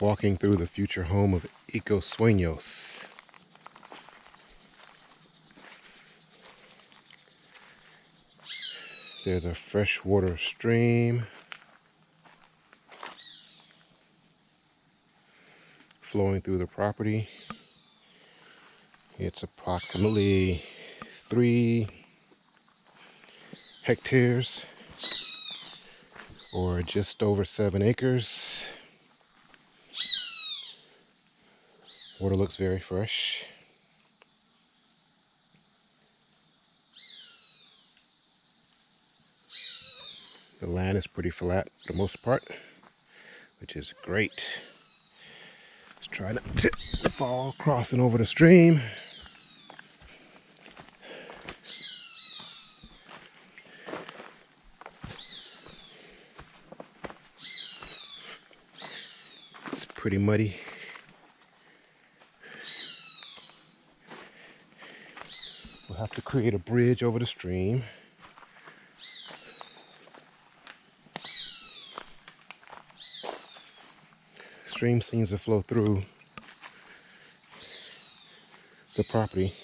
walking through the future home of Eco Sueños. There's a freshwater stream flowing through the property. It's approximately three hectares or just over seven acres. Water looks very fresh. The land is pretty flat for the most part, which is great. Let's try not to fall crossing over the stream. It's pretty muddy. We'll have to create a bridge over the stream. Stream seems to flow through the property.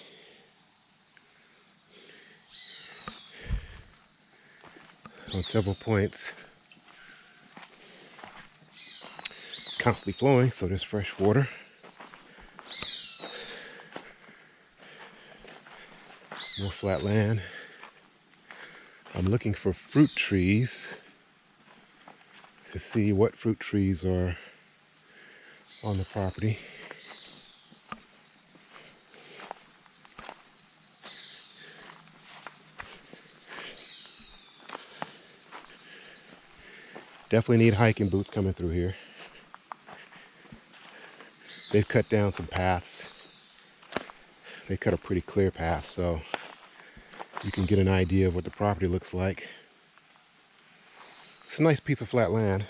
On several points. Constantly flowing, so there's fresh water. More flat land. I'm looking for fruit trees to see what fruit trees are on the property. Definitely need hiking boots coming through here. They've cut down some paths. They cut a pretty clear path, so you can get an idea of what the property looks like. It's a nice piece of flat land.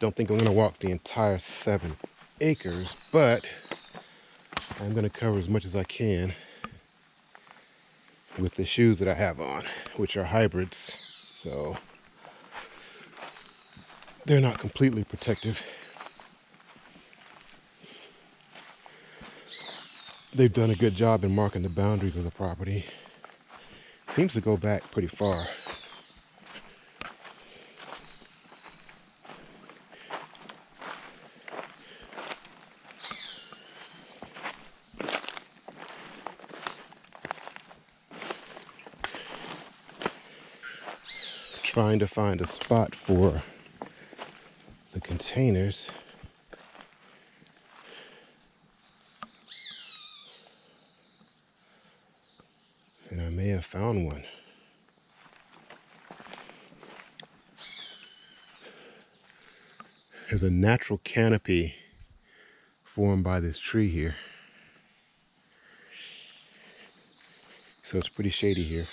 Don't think I'm gonna walk the entire seven acres, but I'm gonna cover as much as I can with the shoes that I have on, which are hybrids. So they're not completely protective. They've done a good job in marking the boundaries of the property. Seems to go back pretty far. Trying to find a spot for the containers. have found one. There's a natural canopy formed by this tree here. So it's pretty shady here.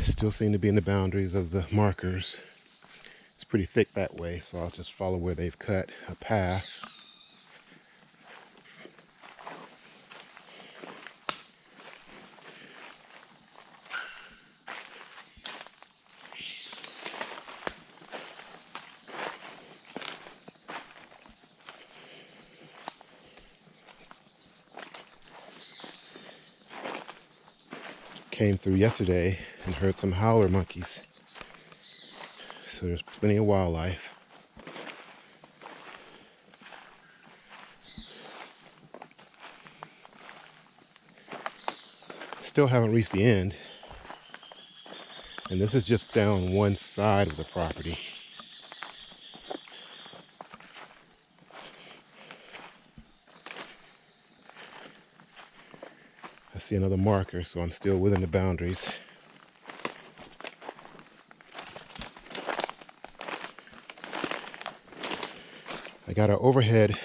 Still seem to be in the boundaries of the markers pretty thick that way, so I'll just follow where they've cut a path. Came through yesterday and heard some howler monkeys so there's plenty of wildlife. Still haven't reached the end. And this is just down one side of the property. I see another marker, so I'm still within the boundaries. Got an overhead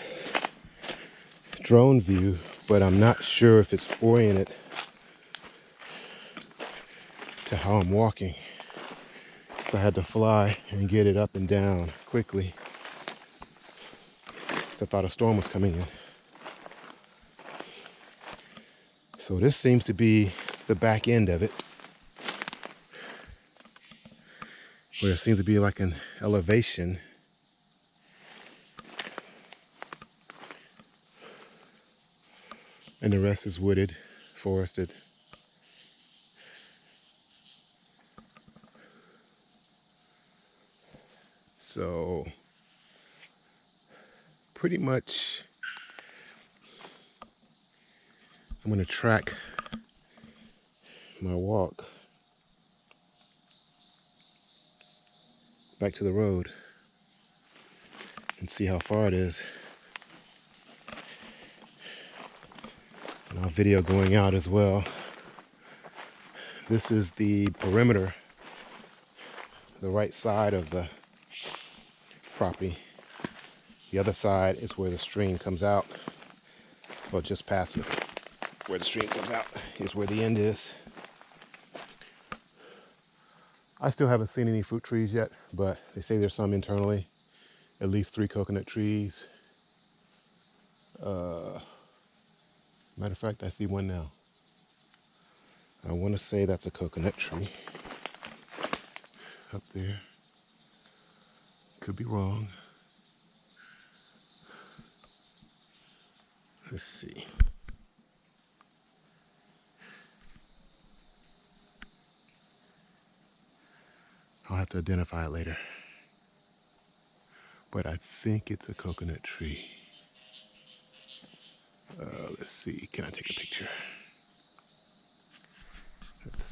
drone view, but I'm not sure if it's oriented to how I'm walking. So I had to fly and get it up and down quickly. So I thought a storm was coming in. So this seems to be the back end of it. Where it seems to be like an elevation. And the rest is wooded, forested. So pretty much I'm going to track my walk back to the road and see how far it is. Video going out as well. This is the perimeter, the right side of the property. The other side is where the stream comes out, well just past it where the stream comes out is where the end is. I still haven't seen any fruit trees yet, but they say there's some internally. At least three coconut trees. Uh, matter of fact, I see one now. I want to say that's a coconut tree up there. Could be wrong. Let's see. I'll have to identify it later. But I think it's a coconut tree. Uh, let's see, can I take a picture? Let's